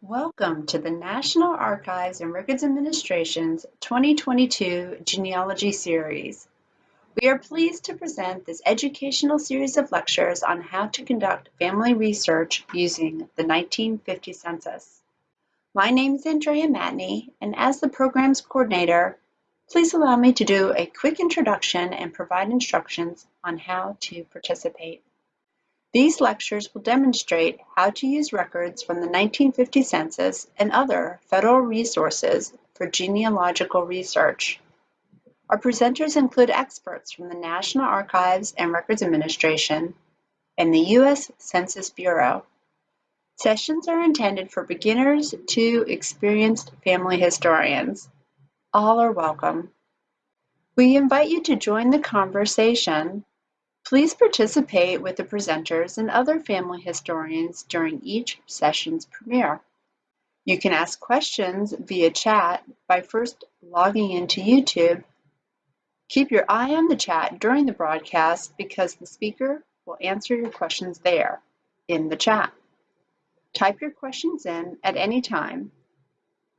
Welcome to the National Archives and Records Administration's 2022 Genealogy Series. We are pleased to present this educational series of lectures on how to conduct family research using the 1950 census. My name is Andrea Matney, and as the program's coordinator, please allow me to do a quick introduction and provide instructions on how to participate. These lectures will demonstrate how to use records from the 1950 census and other federal resources for genealogical research. Our presenters include experts from the National Archives and Records Administration and the U.S. Census Bureau. Sessions are intended for beginners to experienced family historians. All are welcome. We invite you to join the conversation Please participate with the presenters and other family historians during each session's premiere. You can ask questions via chat by first logging into YouTube. Keep your eye on the chat during the broadcast because the speaker will answer your questions there in the chat. Type your questions in at any time,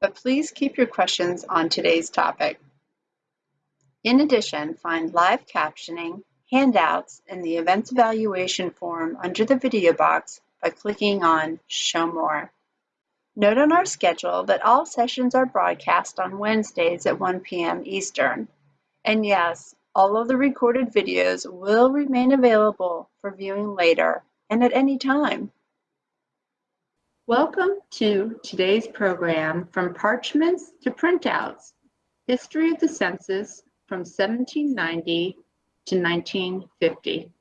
but please keep your questions on today's topic. In addition, find live captioning handouts in the Events Evaluation form under the video box by clicking on Show More. Note on our schedule that all sessions are broadcast on Wednesdays at 1 p.m. Eastern. And yes, all of the recorded videos will remain available for viewing later and at any time. Welcome to today's program, From Parchments to Printouts, History of the Census from 1790 to 1950.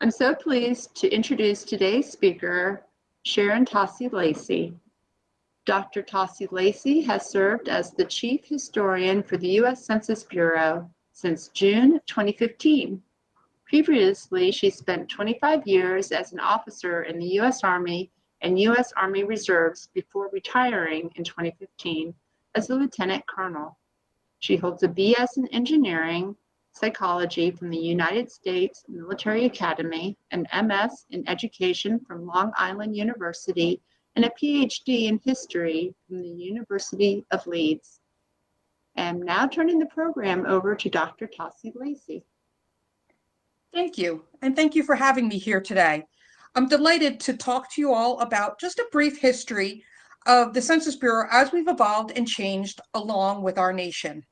I'm so pleased to introduce today's speaker, Sharon Tosi Lacey. Dr. Tosi Lacey has served as the Chief Historian for the U.S. Census Bureau since June 2015. Previously, she spent 25 years as an officer in the U.S. Army and U.S. Army Reserves before retiring in 2015 as a lieutenant colonel. She holds a BS in engineering Psychology from the United States Military Academy, an MS in Education from Long Island University, and a PhD in History from the University of Leeds. I'm now turning the program over to Dr. Tosi Lacey. Thank you, and thank you for having me here today. I'm delighted to talk to you all about just a brief history of the Census Bureau as we've evolved and changed along with our nation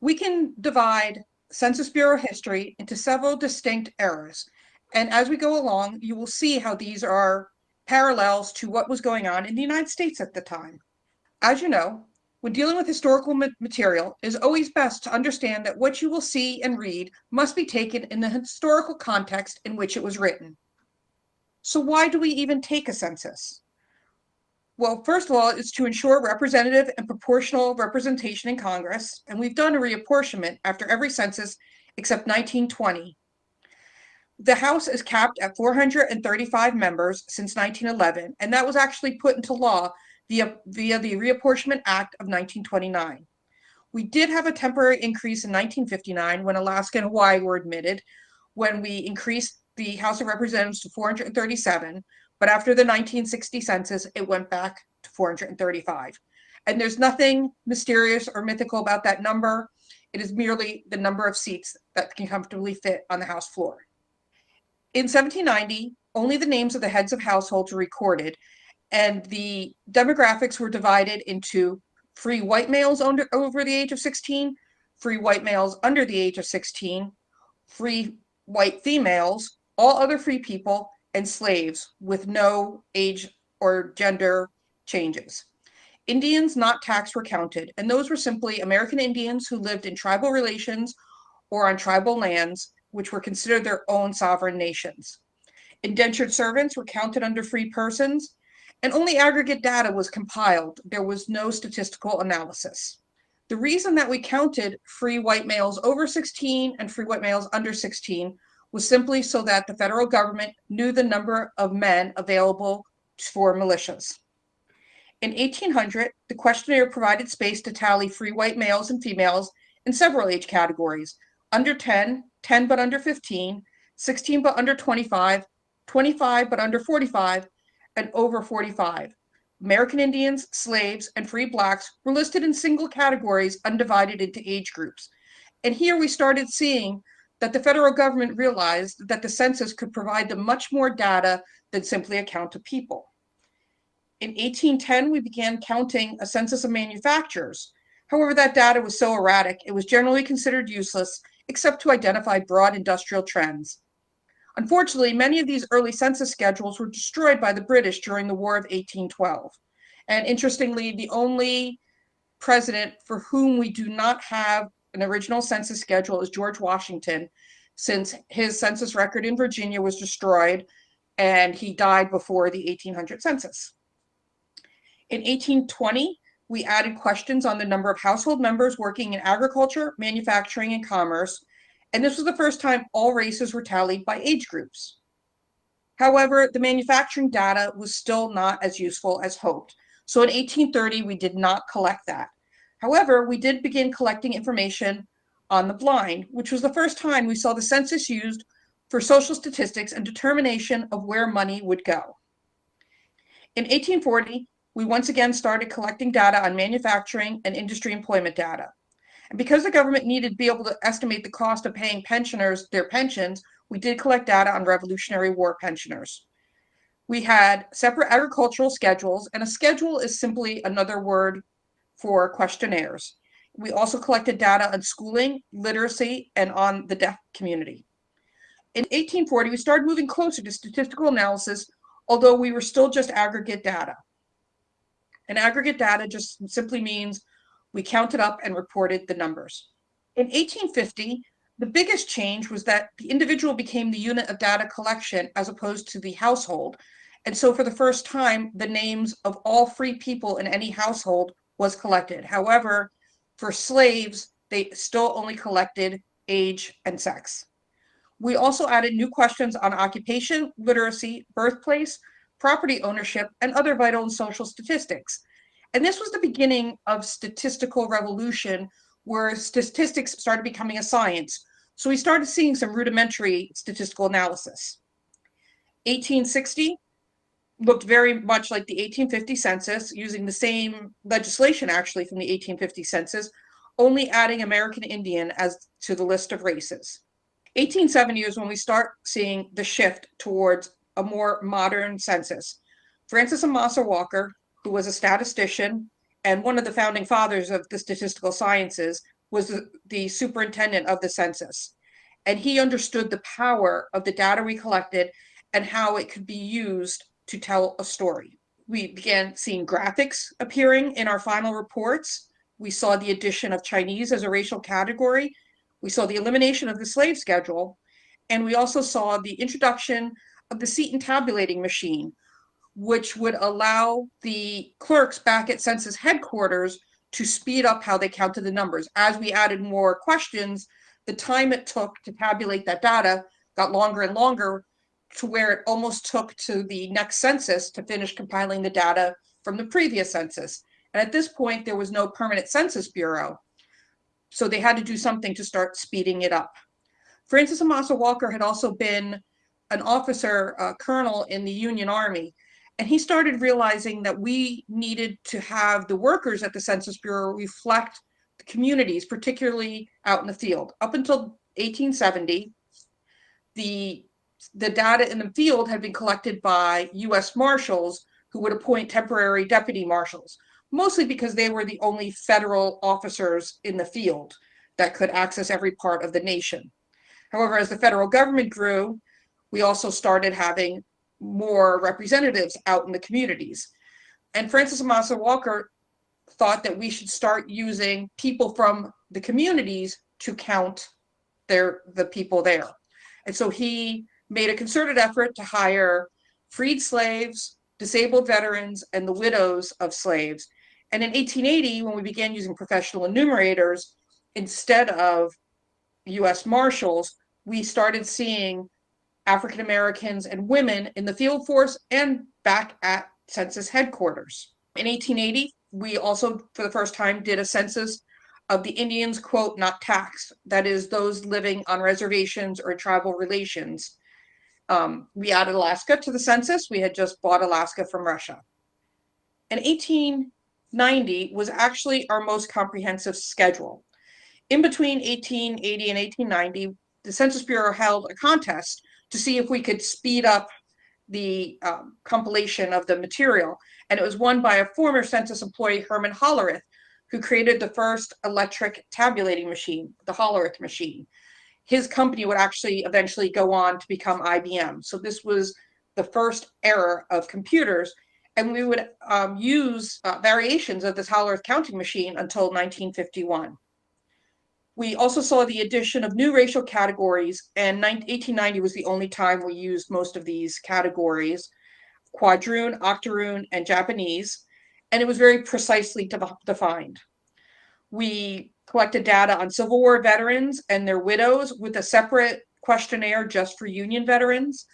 we can divide Census Bureau history into several distinct eras. And as we go along, you will see how these are parallels to what was going on in the United States at the time. As you know, when dealing with historical material, it is always best to understand that what you will see and read must be taken in the historical context in which it was written. So why do we even take a census? Well, first of all, it's to ensure representative and proportional representation in Congress, and we've done a reapportionment after every census except 1920. The House is capped at 435 members since 1911, and that was actually put into law via, via the Reapportionment Act of 1929. We did have a temporary increase in 1959 when Alaska and Hawaii were admitted, when we increased the House of Representatives to 437, but after the 1960 census, it went back to 435. And there's nothing mysterious or mythical about that number. It is merely the number of seats that can comfortably fit on the House floor. In 1790, only the names of the heads of households were recorded, and the demographics were divided into free white males under, over the age of 16, free white males under the age of 16, free white females, all other free people, and slaves with no age or gender changes. Indians not taxed were counted, and those were simply American Indians who lived in tribal relations or on tribal lands, which were considered their own sovereign nations. Indentured servants were counted under free persons, and only aggregate data was compiled. There was no statistical analysis. The reason that we counted free white males over 16 and free white males under 16 was simply so that the federal government knew the number of men available for militias. In 1800, the questionnaire provided space to tally free white males and females in several age categories, under 10, 10 but under 15, 16 but under 25, 25 but under 45, and over 45. American Indians, slaves, and free blacks were listed in single categories undivided into age groups. And here we started seeing that the federal government realized that the census could provide them much more data than simply a count of people. In 1810, we began counting a census of manufacturers. However, that data was so erratic, it was generally considered useless except to identify broad industrial trends. Unfortunately, many of these early census schedules were destroyed by the British during the War of 1812. And interestingly, the only president for whom we do not have an original census schedule is George Washington, since his census record in Virginia was destroyed and he died before the 1800 census. In 1820, we added questions on the number of household members working in agriculture, manufacturing, and commerce, and this was the first time all races were tallied by age groups. However, the manufacturing data was still not as useful as hoped. So in 1830, we did not collect that. However, we did begin collecting information on the blind, which was the first time we saw the census used for social statistics and determination of where money would go. In 1840, we once again started collecting data on manufacturing and industry employment data. And because the government needed to be able to estimate the cost of paying pensioners their pensions, we did collect data on Revolutionary War pensioners. We had separate agricultural schedules, and a schedule is simply another word for questionnaires. We also collected data on schooling, literacy, and on the deaf community. In 1840, we started moving closer to statistical analysis, although we were still just aggregate data. And aggregate data just simply means we counted up and reported the numbers. In 1850, the biggest change was that the individual became the unit of data collection as opposed to the household. And so for the first time, the names of all free people in any household was collected. However, for slaves, they still only collected age and sex. We also added new questions on occupation, literacy, birthplace, property ownership, and other vital and social statistics. And this was the beginning of statistical revolution where statistics started becoming a science. So we started seeing some rudimentary statistical analysis. 1860, looked very much like the 1850 census, using the same legislation actually from the 1850 census, only adding American Indian as to the list of races. 1870 is when we start seeing the shift towards a more modern census. Francis Amasa Walker, who was a statistician and one of the founding fathers of the statistical sciences, was the, the superintendent of the census. And he understood the power of the data we collected and how it could be used to tell a story. We began seeing graphics appearing in our final reports. We saw the addition of Chinese as a racial category. We saw the elimination of the slave schedule. And we also saw the introduction of the Seaton tabulating machine, which would allow the clerks back at census headquarters to speed up how they counted the numbers. As we added more questions, the time it took to tabulate that data got longer and longer to where it almost took to the next census to finish compiling the data from the previous census. And at this point, there was no permanent census bureau. So they had to do something to start speeding it up. Francis Amasa Walker had also been an officer, a colonel in the Union Army. And he started realizing that we needed to have the workers at the Census Bureau reflect the communities, particularly out in the field. Up until 1870, the the data in the field had been collected by US Marshals who would appoint temporary deputy marshals, mostly because they were the only federal officers in the field that could access every part of the nation. However, as the federal government grew, we also started having more representatives out in the communities. And Francis Amasa Walker thought that we should start using people from the communities to count their the people there. And so he made a concerted effort to hire freed slaves, disabled veterans, and the widows of slaves. And in 1880, when we began using professional enumerators instead of US Marshals, we started seeing African Americans and women in the field force and back at census headquarters. In 1880, we also, for the first time, did a census of the Indians, quote, not taxed, that is, those living on reservations or tribal relations. Um, we added Alaska to the census. We had just bought Alaska from Russia. And 1890 was actually our most comprehensive schedule. In between 1880 and 1890, the Census Bureau held a contest to see if we could speed up the um, compilation of the material. And it was won by a former census employee, Herman Hollerith, who created the first electric tabulating machine, the Hollerith machine. His company would actually eventually go on to become IBM. So this was the first era of computers. And we would um, use uh, variations of this Hollerith counting machine until 1951. We also saw the addition of new racial categories, and 1890 was the only time we used most of these categories, quadroon, octoroon, and Japanese, and it was very precisely de defined. We collected data on Civil War veterans and their widows with a separate questionnaire just for Union veterans.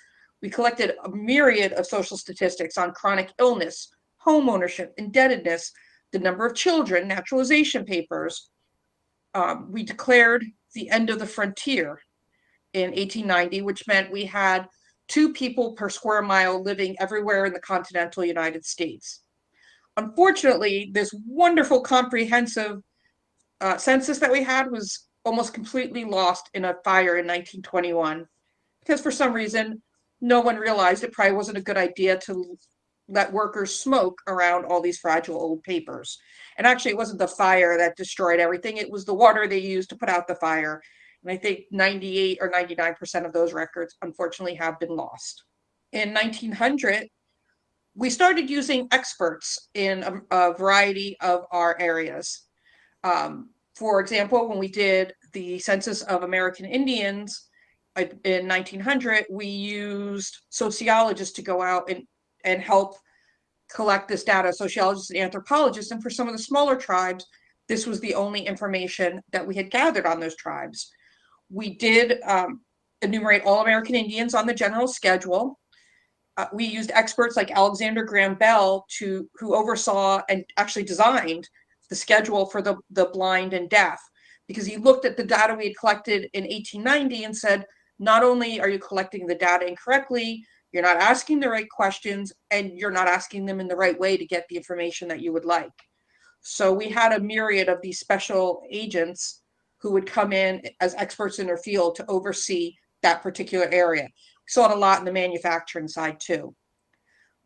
We collected a myriad of social statistics on chronic illness, home ownership, indebtedness, the number of children, naturalization papers, um, we declared the end of the frontier in 1890, which meant we had two people per square mile living everywhere in the continental United States. Unfortunately, this wonderful comprehensive uh, census that we had was almost completely lost in a fire in 1921 because for some reason no one realized it probably wasn't a good idea to let workers smoke around all these fragile old papers. And actually, it wasn't the fire that destroyed everything, it was the water they used to put out the fire. And I think 98 or 99% of those records, unfortunately, have been lost. In 1900, we started using experts in a, a variety of our areas. Um, for example, when we did the census of American Indians in 1900, we used sociologists to go out and and help collect this data, sociologists and anthropologists. And for some of the smaller tribes, this was the only information that we had gathered on those tribes. We did um, enumerate all American Indians on the general schedule. Uh, we used experts like Alexander Graham Bell to who oversaw and actually designed the schedule for the, the blind and deaf because he looked at the data we had collected in 1890 and said, not only are you collecting the data incorrectly, you're not asking the right questions and you're not asking them in the right way to get the information that you would like. So we had a myriad of these special agents who would come in as experts in their field to oversee that particular area. Saw it a lot in the manufacturing side too.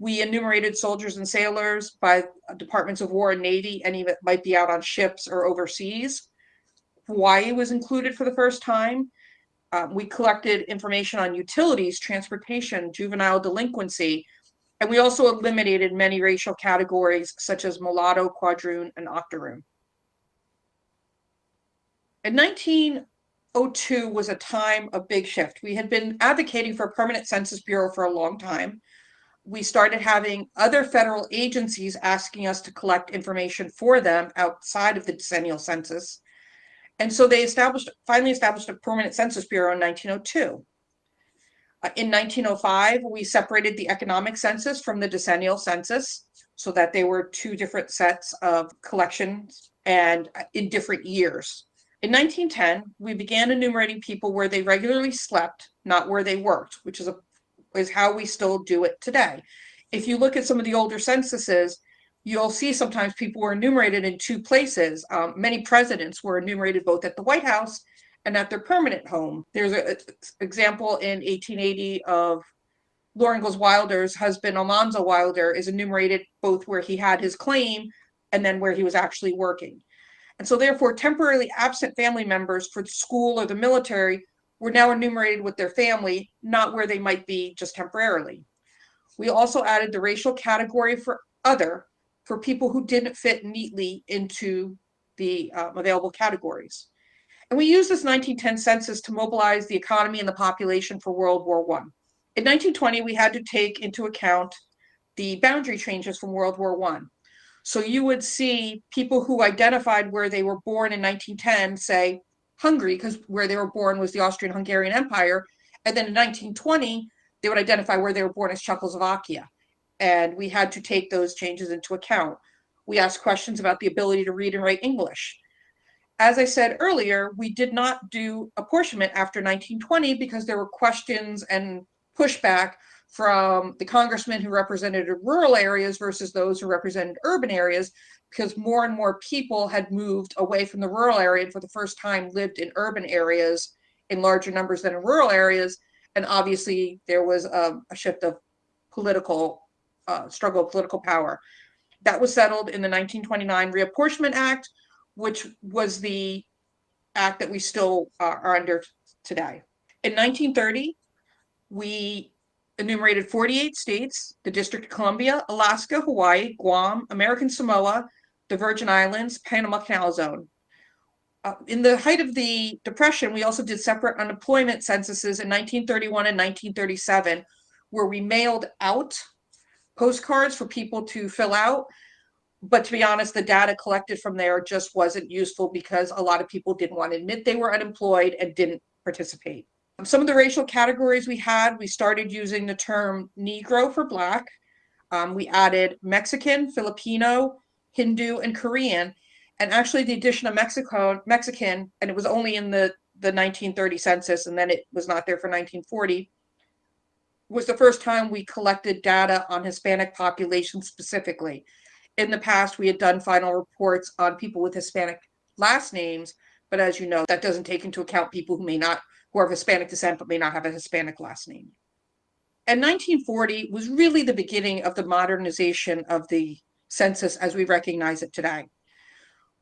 We enumerated soldiers and sailors by departments of war and navy, any that might be out on ships or overseas. Hawaii was included for the first time um, we collected information on utilities, transportation, juvenile delinquency, and we also eliminated many racial categories such as mulatto, quadroon, and octoroon. In 1902 was a time of big shift. We had been advocating for a permanent census bureau for a long time. We started having other federal agencies asking us to collect information for them outside of the decennial census. And so they established, finally established a permanent census bureau in 1902. Uh, in 1905, we separated the economic census from the decennial census so that they were two different sets of collections and uh, in different years. In 1910, we began enumerating people where they regularly slept, not where they worked, which is a is how we still do it today. If you look at some of the older censuses, you'll see sometimes people were enumerated in two places. Um, many presidents were enumerated both at the White House and at their permanent home. There's an example in 1880 of Laura Ingalls Wilder's husband, Almanzo Wilder, is enumerated both where he had his claim and then where he was actually working. And so therefore, temporarily absent family members for school or the military were now enumerated with their family, not where they might be just temporarily. We also added the racial category for other, for people who didn't fit neatly into the um, available categories. And we used this 1910 census to mobilize the economy and the population for World War I. In 1920, we had to take into account the boundary changes from World War I. So you would see people who identified where they were born in 1910 say Hungary, because where they were born was the Austrian-Hungarian Empire. And then in 1920, they would identify where they were born as Czechoslovakia and we had to take those changes into account. We asked questions about the ability to read and write English. As I said earlier, we did not do apportionment after 1920 because there were questions and pushback from the congressmen who represented rural areas versus those who represented urban areas because more and more people had moved away from the rural area and for the first time lived in urban areas in larger numbers than in rural areas. And obviously there was a, a shift of political uh, struggle political power. That was settled in the 1929 Reapportionment Act, which was the act that we still uh, are under today. In 1930, we enumerated 48 states, the District of Columbia, Alaska, Hawaii, Guam, American Samoa, the Virgin Islands, Panama Canal Zone. Uh, in the height of the Depression, we also did separate unemployment censuses in 1931 and 1937, where we mailed out postcards for people to fill out. But to be honest, the data collected from there just wasn't useful because a lot of people didn't want to admit they were unemployed and didn't participate. Some of the racial categories we had, we started using the term Negro for Black. Um, we added Mexican, Filipino, Hindu, and Korean. And actually the addition of Mexico, Mexican, and it was only in the, the 1930 census and then it was not there for 1940, was the first time we collected data on Hispanic population specifically. In the past, we had done final reports on people with Hispanic last names, but as you know, that doesn't take into account people who may not, who are of Hispanic descent, but may not have a Hispanic last name. And 1940 was really the beginning of the modernization of the census as we recognize it today.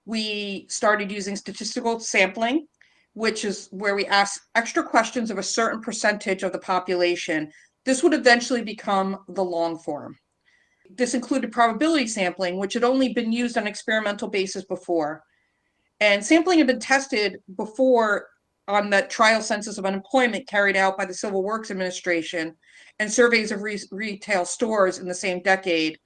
We started using statistical sampling, which is where we ask extra questions of a certain percentage of the population this would eventually become the long form. This included probability sampling, which had only been used on experimental basis before. And sampling had been tested before on the trial census of unemployment carried out by the Civil Works Administration and surveys of re retail stores in the same decade,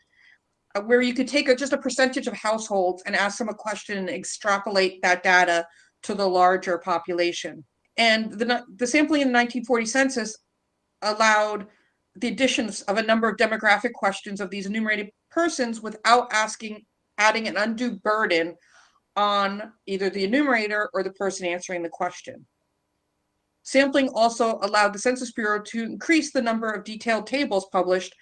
uh, where you could take a, just a percentage of households and ask them a question and extrapolate that data to the larger population. And the, the sampling in the 1940 census allowed the additions of a number of demographic questions of these enumerated persons without asking, adding an undue burden on either the enumerator or the person answering the question. Sampling also allowed the Census Bureau to increase the number of detailed tables published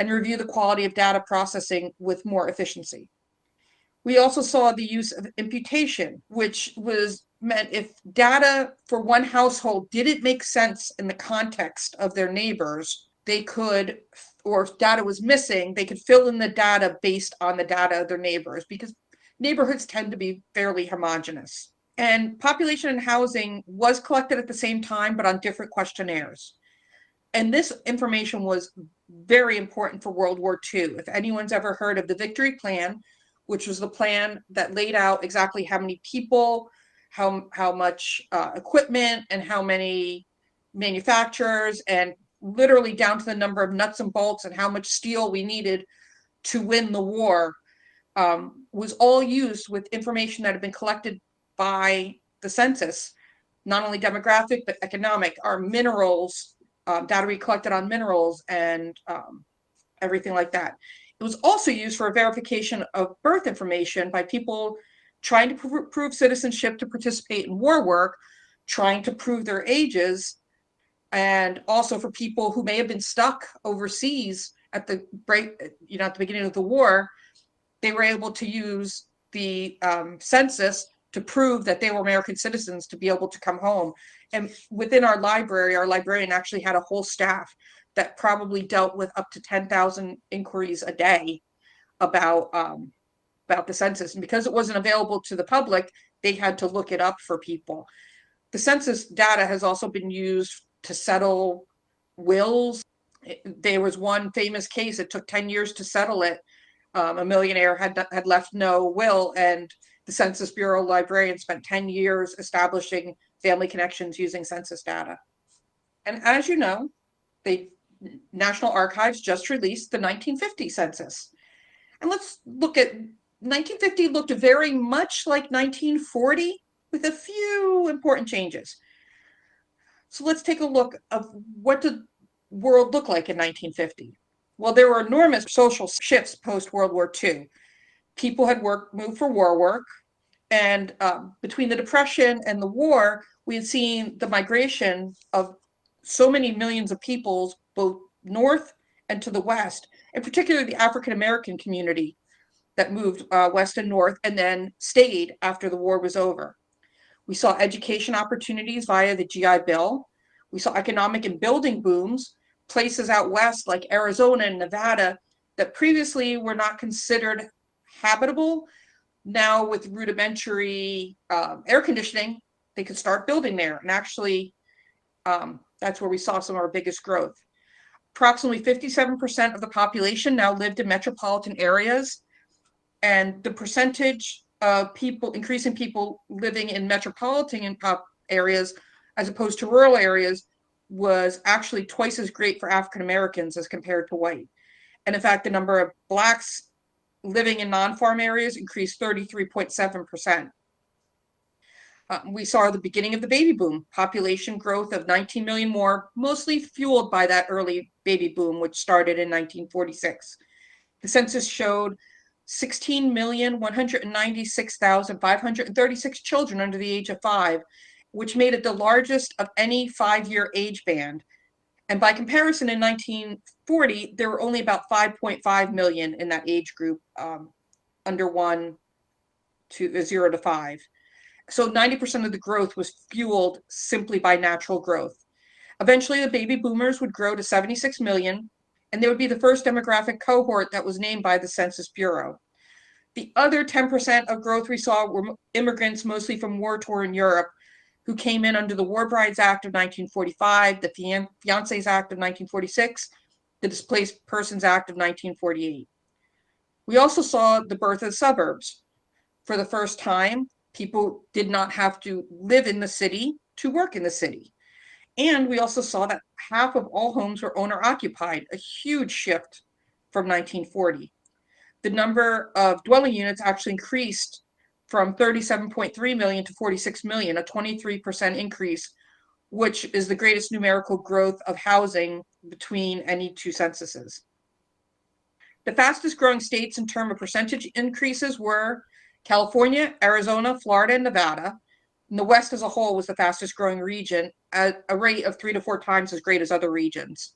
and review the quality of data processing with more efficiency. We also saw the use of imputation, which was meant if data for one household didn't make sense in the context of their neighbors, they could, or if data was missing, they could fill in the data based on the data of their neighbors because neighborhoods tend to be fairly homogenous. And population and housing was collected at the same time, but on different questionnaires. And this information was very important for World War II. If anyone's ever heard of the Victory Plan, which was the plan that laid out exactly how many people, how, how much uh, equipment and how many manufacturers and literally down to the number of nuts and bolts and how much steel we needed to win the war um, was all used with information that had been collected by the census, not only demographic, but economic, our minerals, um, data we collected on minerals and um, everything like that. It was also used for verification of birth information by people trying to pr prove citizenship to participate in war work, trying to prove their ages, and also for people who may have been stuck overseas at the break, you know, at the beginning of the war, they were able to use the um, census to prove that they were American citizens to be able to come home. And within our library, our librarian actually had a whole staff that probably dealt with up to 10,000 inquiries a day about um, about the census. And because it wasn't available to the public, they had to look it up for people. The census data has also been used to settle wills. There was one famous case, it took 10 years to settle it. Um, a millionaire had, had left no will and the Census Bureau librarian spent 10 years establishing family connections using census data. And as you know, the National Archives just released the 1950 census. And let's look at 1950 looked very much like 1940 with a few important changes. So let's take a look of what the world look like in 1950. Well, there were enormous social shifts post World War II. People had worked, moved for war work, and um, between the Depression and the war, we had seen the migration of so many millions of people, both north and to the west, in particular the African American community that moved uh, west and north and then stayed after the war was over. We saw education opportunities via the GI Bill. We saw economic and building booms, places out west like Arizona and Nevada that previously were not considered habitable. Now, with rudimentary um, air conditioning, they could start building there. And actually, um, that's where we saw some of our biggest growth. Approximately 57% of the population now lived in metropolitan areas. And the percentage of people, increasing people living in metropolitan areas as opposed to rural areas was actually twice as great for African Americans as compared to white. And in fact, the number of blacks living in non-farm areas increased 33.7%. Uh, we saw the beginning of the baby boom, population growth of 19 million more, mostly fueled by that early baby boom, which started in 1946. The census showed 16,196,536 children under the age of five, which made it the largest of any five-year age band. And by comparison, in 1940, there were only about 5.5 million in that age group, um, under one to uh, zero to five. So 90% of the growth was fueled simply by natural growth. Eventually, the baby boomers would grow to 76 million, and they would be the first demographic cohort that was named by the Census Bureau. The other 10% of growth we saw were immigrants, mostly from war-torn Europe, who came in under the War Brides Act of 1945, the Fian Fiancés Act of 1946, the Displaced Persons Act of 1948. We also saw the birth of suburbs. For the first time, people did not have to live in the city to work in the city. And we also saw that half of all homes were owner occupied, a huge shift from 1940. The number of dwelling units actually increased from 37.3 million to 46 million, a 23% increase, which is the greatest numerical growth of housing between any two censuses. The fastest growing states in terms of percentage increases were California, Arizona, Florida, and Nevada. And the West as a whole was the fastest growing region at a rate of three to four times as great as other regions.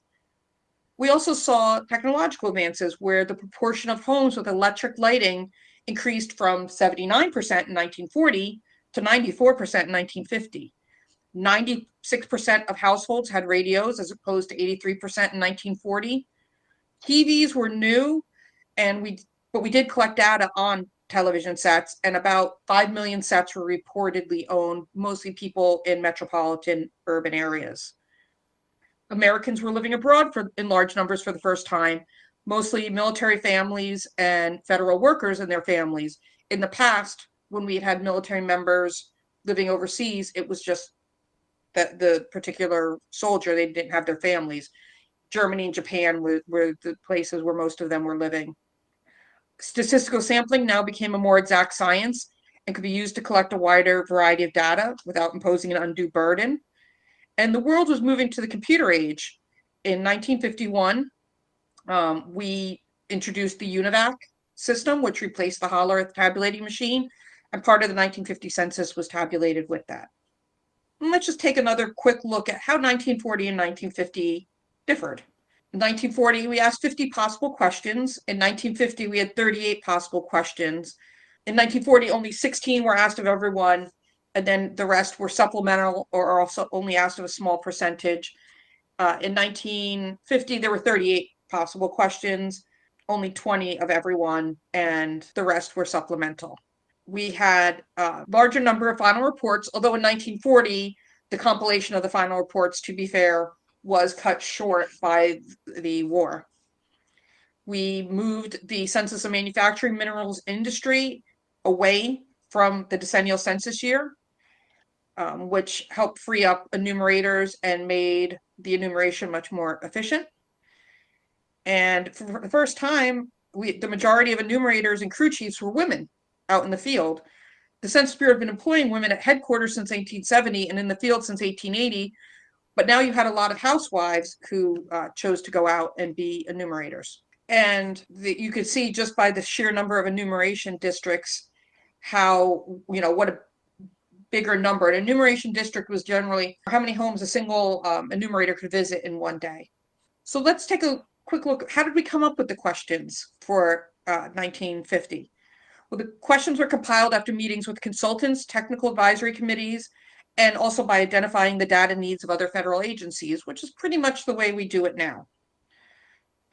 We also saw technological advances where the proportion of homes with electric lighting increased from 79% in 1940 to 94% in 1950. 96% of households had radios as opposed to 83% in 1940. TVs were new and we but we did collect data on television sets, and about 5 million sets were reportedly owned, mostly people in metropolitan urban areas. Americans were living abroad for, in large numbers for the first time, mostly military families and federal workers and their families. In the past, when we had had military members living overseas, it was just that the particular soldier, they didn't have their families. Germany and Japan were, were the places where most of them were living. Statistical sampling now became a more exact science and could be used to collect a wider variety of data without imposing an undue burden. And the world was moving to the computer age. In 1951, um, we introduced the UNIVAC system, which replaced the Hollerith tabulating machine, and part of the 1950 census was tabulated with that. And let's just take another quick look at how 1940 and 1950 differed. In 1940, we asked 50 possible questions. In 1950, we had 38 possible questions. In 1940, only 16 were asked of everyone, and then the rest were supplemental or also only asked of a small percentage. Uh, in 1950, there were 38 possible questions, only 20 of everyone, and the rest were supplemental. We had a larger number of final reports, although in 1940, the compilation of the final reports, to be fair, was cut short by the war. We moved the Census of Manufacturing Minerals industry away from the decennial census year, um, which helped free up enumerators and made the enumeration much more efficient. And for the first time, we, the majority of enumerators and crew chiefs were women out in the field. The Census Bureau had been employing women at headquarters since 1870 and in the field since 1880, but now you had a lot of housewives who uh, chose to go out and be enumerators. And the, you could see just by the sheer number of enumeration districts how, you know, what a bigger number. An enumeration district was generally how many homes a single um, enumerator could visit in one day. So let's take a quick look. How did we come up with the questions for uh, 1950? Well, the questions were compiled after meetings with consultants, technical advisory committees, and also by identifying the data needs of other federal agencies, which is pretty much the way we do it now.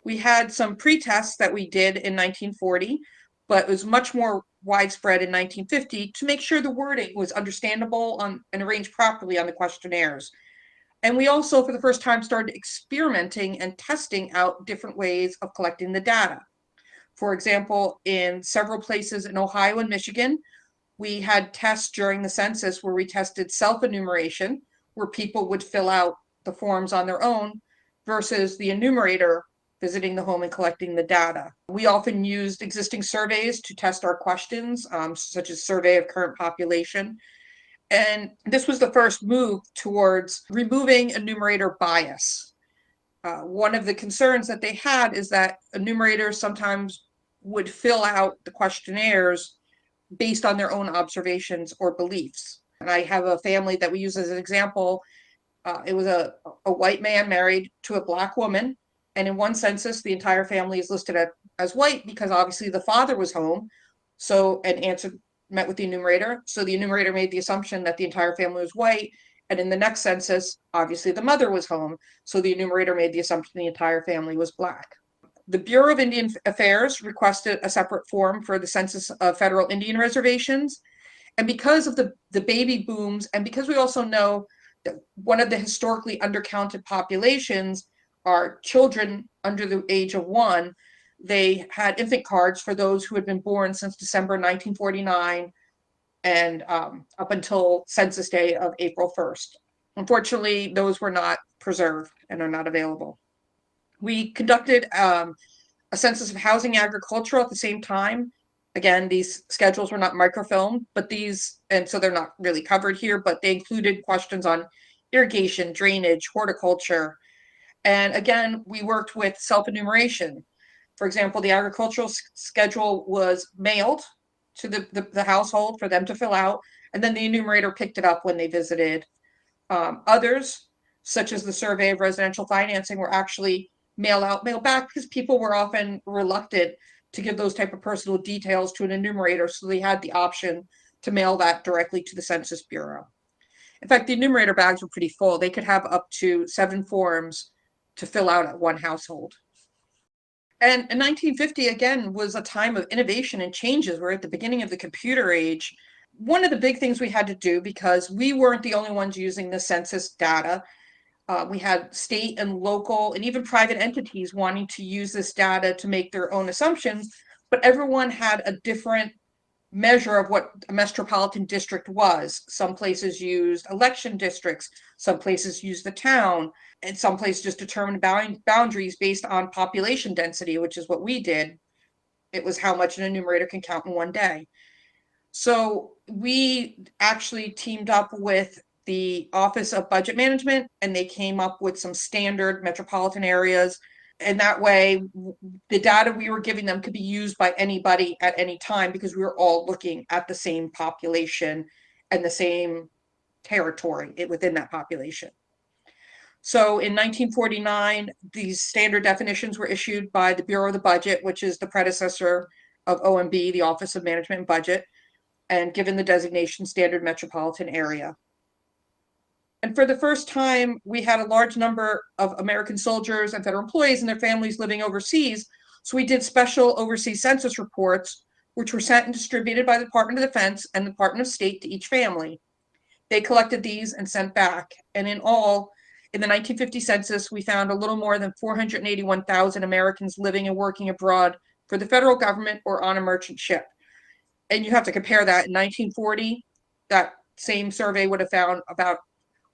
We had some pre-tests that we did in 1940, but it was much more widespread in 1950 to make sure the wording was understandable on, and arranged properly on the questionnaires. And we also, for the first time, started experimenting and testing out different ways of collecting the data. For example, in several places in Ohio and Michigan, we had tests during the census where we tested self-enumeration, where people would fill out the forms on their own, versus the enumerator visiting the home and collecting the data. We often used existing surveys to test our questions, um, such as survey of current population. And this was the first move towards removing enumerator bias. Uh, one of the concerns that they had is that enumerators sometimes would fill out the questionnaires based on their own observations or beliefs. And I have a family that we use as an example. Uh, it was a, a white man married to a black woman. And in one census, the entire family is listed at, as white because obviously the father was home. So, and answered, met with the enumerator. So the enumerator made the assumption that the entire family was white. And in the next census, obviously the mother was home. So the enumerator made the assumption the entire family was black. The Bureau of Indian Affairs requested a separate form for the census of federal Indian reservations. And because of the, the baby booms, and because we also know that one of the historically undercounted populations are children under the age of one, they had infant cards for those who had been born since December 1949 and um, up until Census Day of April 1st. Unfortunately, those were not preserved and are not available. We conducted um, a census of housing agriculture at the same time. Again, these schedules were not microfilmed, but these, and so they're not really covered here, but they included questions on irrigation, drainage, horticulture. And again, we worked with self-enumeration. For example, the agricultural schedule was mailed to the, the, the, household for them to fill out, and then the enumerator picked it up when they visited. Um, others, such as the survey of residential financing, were actually mail out, mail back, because people were often reluctant to give those type of personal details to an enumerator, so they had the option to mail that directly to the Census Bureau. In fact, the enumerator bags were pretty full. They could have up to seven forms to fill out at one household. And in 1950, again, was a time of innovation and changes. We're at the beginning of the computer age. One of the big things we had to do, because we weren't the only ones using the census data, uh, we had state and local and even private entities wanting to use this data to make their own assumptions, but everyone had a different measure of what a metropolitan district was. Some places used election districts, some places used the town, and some places just determined boundaries based on population density, which is what we did. It was how much an enumerator can count in one day. So we actually teamed up with the Office of Budget Management, and they came up with some standard metropolitan areas. And that way, the data we were giving them could be used by anybody at any time because we were all looking at the same population and the same territory within that population. So in 1949, these standard definitions were issued by the Bureau of the Budget, which is the predecessor of OMB, the Office of Management and Budget, and given the designation Standard Metropolitan Area. And for the first time, we had a large number of American soldiers and federal employees and their families living overseas. So we did special overseas census reports, which were sent and distributed by the Department of Defense and the Department of State to each family. They collected these and sent back. And in all, in the 1950 census, we found a little more than 481,000 Americans living and working abroad for the federal government or on a merchant ship. And you have to compare that in 1940, that same survey would have found about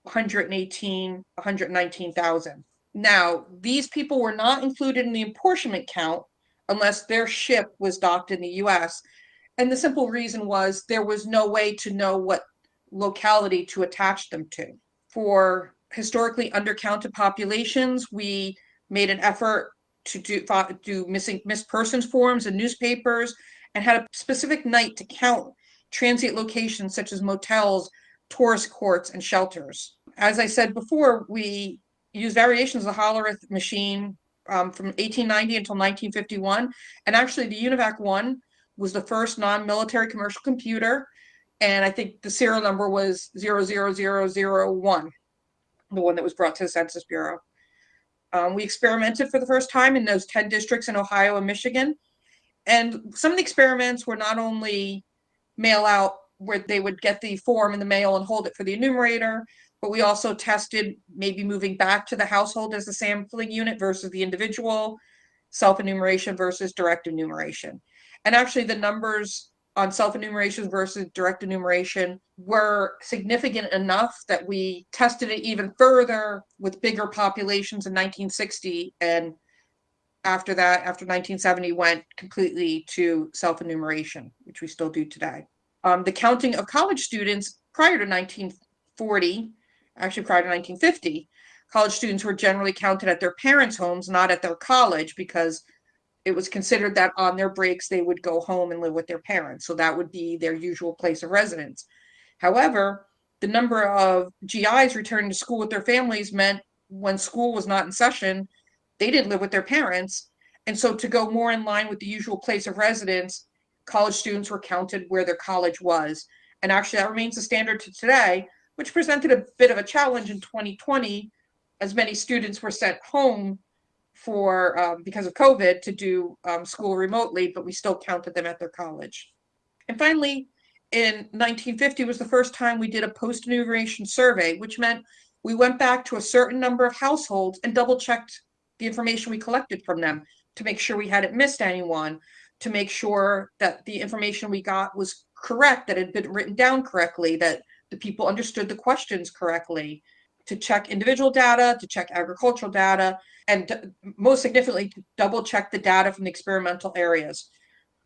118, 119,000. Now, these people were not included in the apportionment count unless their ship was docked in the US. And the simple reason was there was no way to know what locality to attach them to. For historically undercounted populations, we made an effort to do, do missing missed persons forms in newspapers and had a specific night to count transient locations such as motels, tourist courts, and shelters. As I said before, we used variations of the Hollerith machine um, from 1890 until 1951. And actually, the UNIVAC 1 was the first non-military commercial computer. And I think the serial number was 00001, the one that was brought to the Census Bureau. Um, we experimented for the first time in those 10 districts in Ohio and Michigan. And some of the experiments were not only mail out where they would get the form in the mail and hold it for the enumerator, but we also tested maybe moving back to the household as a sampling unit versus the individual, self-enumeration versus direct enumeration. And actually the numbers on self-enumeration versus direct enumeration were significant enough that we tested it even further with bigger populations in 1960 and after that after 1970 went completely to self-enumeration which we still do today um, the counting of college students prior to 1940 actually prior to 1950 college students were generally counted at their parents homes not at their college because it was considered that on their breaks they would go home and live with their parents. So that would be their usual place of residence. However, the number of GIs returning to school with their families meant when school was not in session, they didn't live with their parents. And so to go more in line with the usual place of residence, college students were counted where their college was. And actually that remains the standard to today, which presented a bit of a challenge in 2020 as many students were sent home for um, because of COVID to do um, school remotely, but we still counted them at their college. And finally, in 1950 was the first time we did a post-enumeration survey, which meant we went back to a certain number of households and double checked the information we collected from them to make sure we hadn't missed anyone, to make sure that the information we got was correct, that had been written down correctly, that the people understood the questions correctly, to check individual data, to check agricultural data, and most significantly, to double check the data from the experimental areas.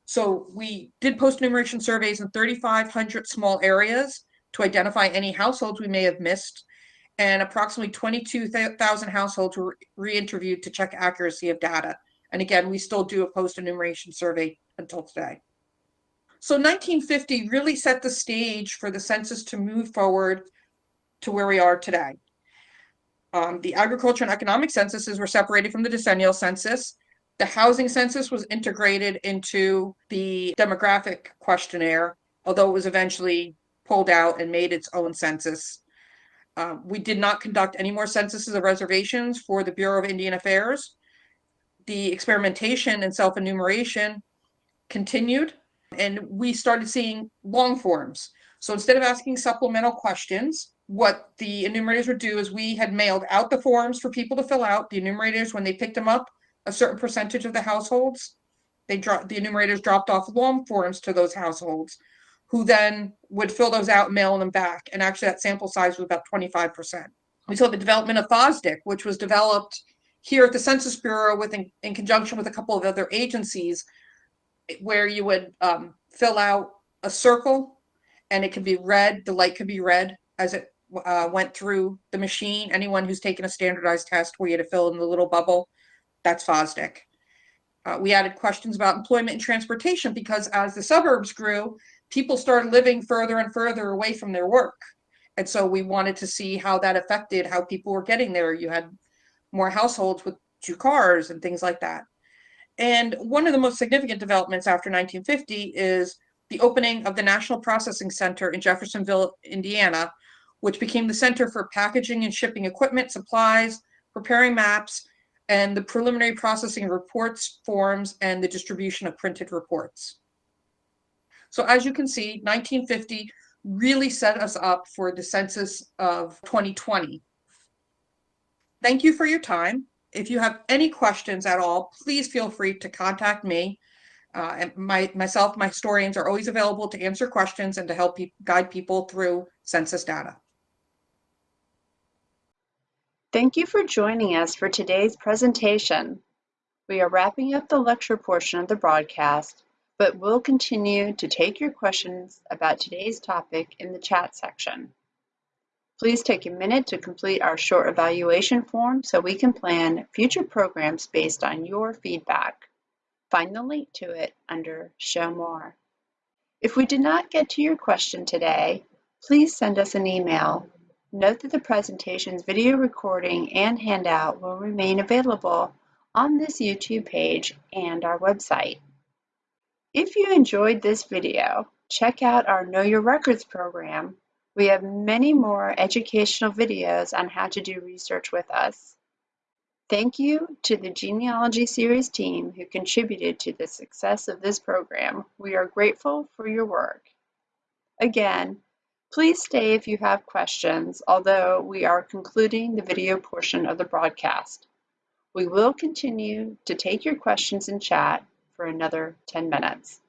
So we did post-enumeration surveys in 3,500 small areas to identify any households we may have missed, and approximately 22,000 households were re-interviewed to check accuracy of data. And again, we still do a post-enumeration survey until today. So 1950 really set the stage for the census to move forward to where we are today. Um, the agriculture and economic censuses were separated from the decennial census. The housing census was integrated into the demographic questionnaire, although it was eventually pulled out and made its own census. Uh, we did not conduct any more censuses of reservations for the Bureau of Indian Affairs. The experimentation and self-enumeration continued, and we started seeing long forms. So instead of asking supplemental questions, what the enumerators would do is we had mailed out the forms for people to fill out. The enumerators, when they picked them up, a certain percentage of the households, they dropped the enumerators dropped off long forms to those households, who then would fill those out and mail them back. And actually, that sample size was about 25%. We saw the development of FOSDIC, which was developed here at the Census Bureau with in, in conjunction with a couple of other agencies, where you would um, fill out a circle and it could be red, the light could be red as it uh, went through the machine. Anyone who's taken a standardized test where you had to fill in the little bubble, that's FOSDIC. Uh, we added questions about employment and transportation because as the suburbs grew, people started living further and further away from their work. And so we wanted to see how that affected how people were getting there. You had more households with two cars and things like that. And one of the most significant developments after 1950 is the opening of the National Processing Center in Jeffersonville, Indiana, which became the center for packaging and shipping equipment, supplies, preparing maps, and the preliminary processing reports, forms, and the distribution of printed reports. So as you can see, 1950 really set us up for the census of 2020. Thank you for your time. If you have any questions at all, please feel free to contact me. Uh, and my, myself, my historians are always available to answer questions and to help pe guide people through census data. Thank you for joining us for today's presentation. We are wrapping up the lecture portion of the broadcast, but we'll continue to take your questions about today's topic in the chat section. Please take a minute to complete our short evaluation form so we can plan future programs based on your feedback. Find the link to it under Show More. If we did not get to your question today, please send us an email Note that the presentation's video recording and handout will remain available on this YouTube page and our website. If you enjoyed this video, check out our Know Your Records program. We have many more educational videos on how to do research with us. Thank you to the Genealogy Series team who contributed to the success of this program. We are grateful for your work. Again, please stay if you have questions, although we are concluding the video portion of the broadcast. We will continue to take your questions in chat for another 10 minutes.